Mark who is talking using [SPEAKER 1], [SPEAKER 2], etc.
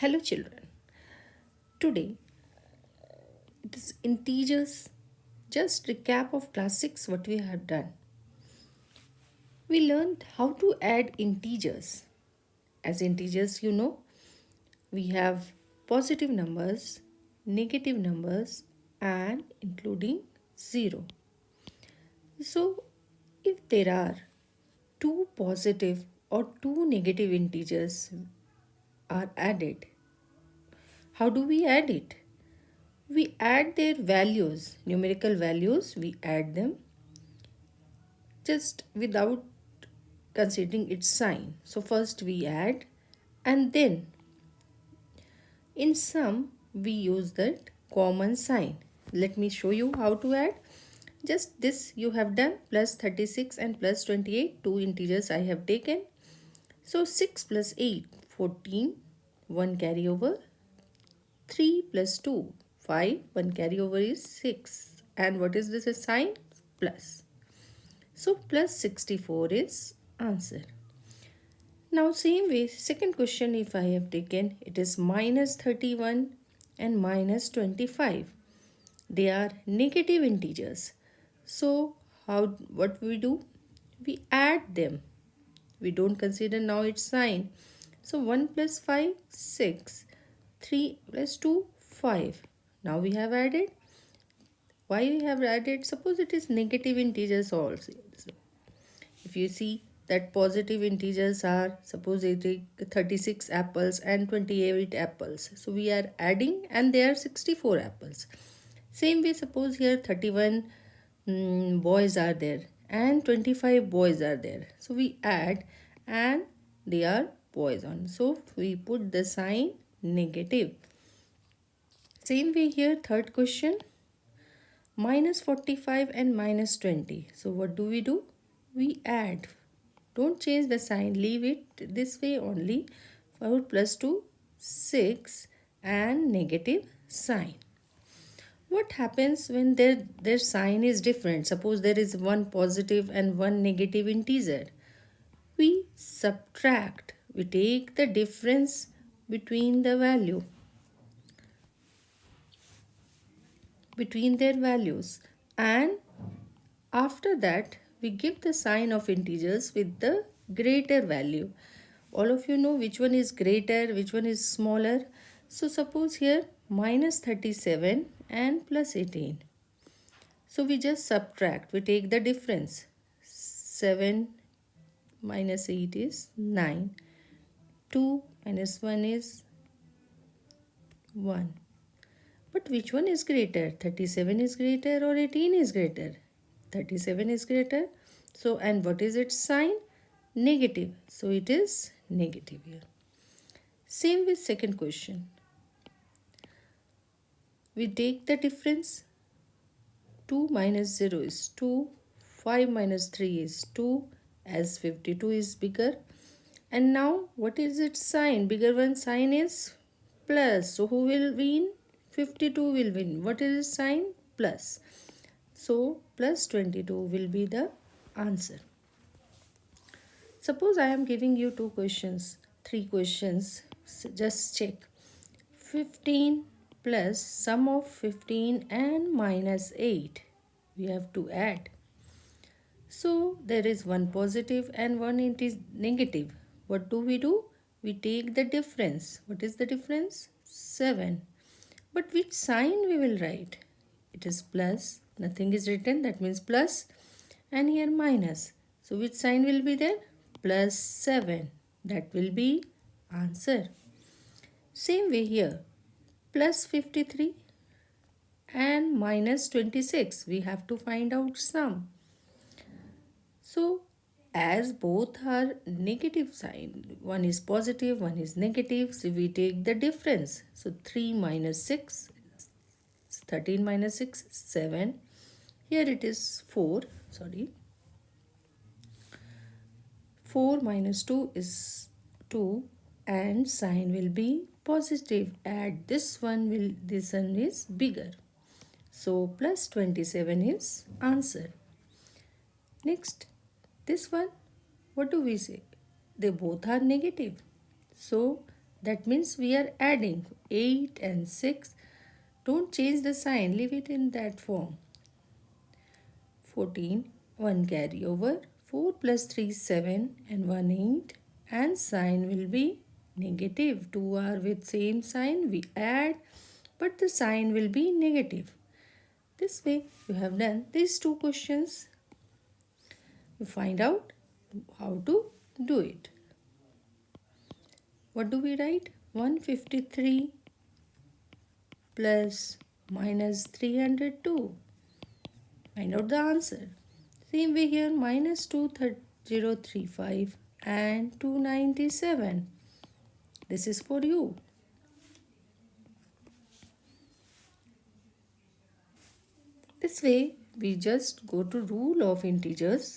[SPEAKER 1] Hello children. Today it is integers. Just recap of class 6 what we have done. We learned how to add integers. As integers you know we have positive numbers, negative numbers and including 0. So if there are two positive or two negative integers are added. How do we add it? We add their values, numerical values, we add them just without considering its sign. So first we add and then in sum we use that common sign. Let me show you how to add. Just this you have done plus 36 and plus 28 two integers I have taken. So 6 plus 8 14 1 carry over. 3 plus 2 5 1 carry over is 6 and what is this sign plus. So plus 64 is answer. Now same way second question if I have taken it is minus 31 and minus 25 they are negative integers. So how what we do? We add them. We don't consider now its sign so 1 plus 5, 6. 3 plus 2, 5. Now we have added. Why we have added? Suppose it is negative integers also. If you see that positive integers are, suppose it is 36 apples and 28 apples. So we are adding and there are 64 apples. Same way, suppose here 31 um, boys are there and 25 boys are there. So we add and they are poison. So we put the sign negative. Same way here third question minus 45 and minus 20. So what do we do? We add. Don't change the sign. Leave it this way only. 4 plus 2 6 and negative sign. What happens when their, their sign is different? Suppose there is one positive and one negative integer. We subtract we take the difference between the value between their values. And after that we give the sign of integers with the greater value. All of you know which one is greater which one is smaller. So suppose here minus 37 and plus 18 so we just subtract. We take the difference. 7 minus 8 is 9 2 minus 1 is 1 but which one is greater? 37 is greater or 18 is greater? 37 is greater. So and what is its sign? Negative. So it is negative here. Same with second question. We take the difference. 2 minus 0 is 2 5 minus 3 is 2 as 52 is bigger and now what is its sign? Bigger one sign is plus. So who will win? 52 will win. What is its sign? Plus. So plus 22 will be the answer. Suppose I am giving you two questions, three questions. So just check. 15 plus sum of 15 and minus 8. We have to add. So there is one positive and one it is negative what do we do? We take the difference. What is the difference? 7. But which sign we will write? It is plus. Nothing is written. That means plus. And here minus. So which sign will be there? Plus 7. That will be answer. Same way here. Plus 53 and minus 26. We have to find out sum. So as both are negative sign. One is positive one is negative. So we take the difference. So 3 minus 6 13 minus 6 7 here it is 4 sorry. 4 minus 2 is 2 and sign will be positive. Add this one will this one is bigger. So plus 27 is answer. Next this one, what do we say? They both are negative. So That means we are adding 8 and 6. Don't change the sign, leave it in that form. 14, 1 carry over. 4 plus 3 7 and 1 8 and sign will be negative. 2 are with same sign we add but the sign will be negative. This way you have done these two questions. You find out how to do it. What do we write? 153 plus minus 302. Find out the answer. Same way here minus 2035 and 297. This is for you. This way we just go to rule of integers